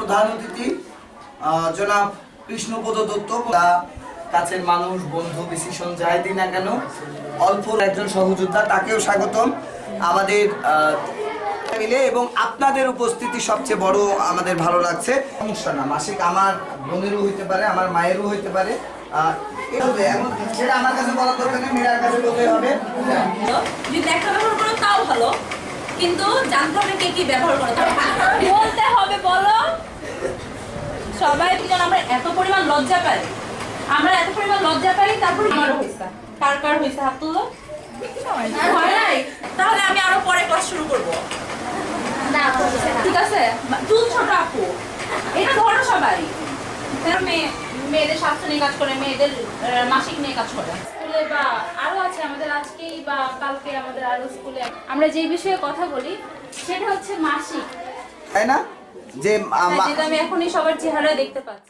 প্রধান অতিথি জনাব কৃষ্ণপদ দত্ত কাছের মানুষ, বন্ধু বিশিষণ যাই দিই না কেন, অল্প একজন সহযোদ্ধা, তাকেও স্বাগতম। আমাদের মিলে এবং আপনাদের উপস্থিতি সবচেয়ে বড় আমাদের ভালো লাগছে। সমস্যা না, মাসিক আমার বোনেরও হইতে পারে, আমার মায়েরও হইতে পারে। তাও ভালো। কিন্তু কে ব্যবহার বলতে হবে, বলো। সবাই আমরা এত পরিমাণ লজ্জা পাই আমরা এত পরিমাণ লজ্জা পাই তারপর আমারও হয়েছে। কার কার হয়েছে হাত তুলো? হয় নাই? তাহলে আমি আরও পরে ক্লাস শুরু করব। ঠিক আছে? চুল ছোট আপু। এটা ধরো সবাই মেয়ে মেয়েদের স্বাস্থ্য নিয়ে কাজ করে মেয়েদের মাসিক নিয়ে কাজ করে। স্কুলে বা আরও আছে আমাদের আজকেই বা কালকে আমাদের আরও স্কুলে। আমরা যে বিষয়ে কথা বলি সেটা হচ্ছে মাসিক। তাই না? যে যেটা আমি এখনই সবার চেহারায় দেখতে পাচ্ছি।